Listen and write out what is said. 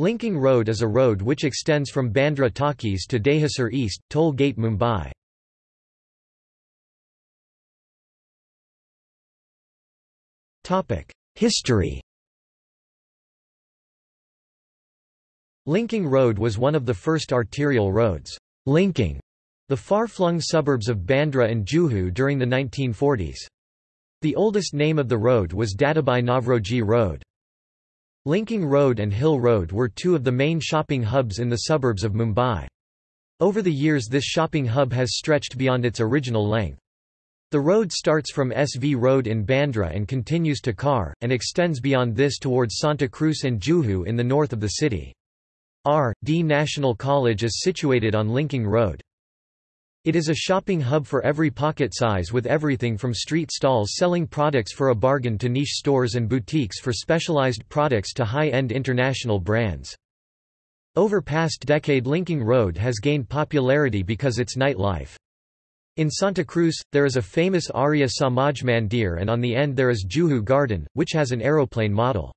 Linking Road is a road which extends from Bandra Talkies to Dahisar East, Toll Gate Mumbai. History Linking Road was one of the first arterial roads, linking the far-flung suburbs of Bandra and Juhu during the 1940s. The oldest name of the road was Dadabhai Navroji Road. Linking Road and Hill Road were two of the main shopping hubs in the suburbs of Mumbai. Over the years this shopping hub has stretched beyond its original length. The road starts from SV Road in Bandra and continues to Khar, and extends beyond this towards Santa Cruz and Juhu in the north of the city. R. D. National College is situated on Linking Road. It is a shopping hub for every pocket size with everything from street stalls selling products for a bargain to niche stores and boutiques for specialized products to high-end international brands. Over past decade Linking Road has gained popularity because its nightlife. In Santa Cruz, there is a famous Arya Samaj Mandir and on the end there is Juhu Garden, which has an aeroplane model.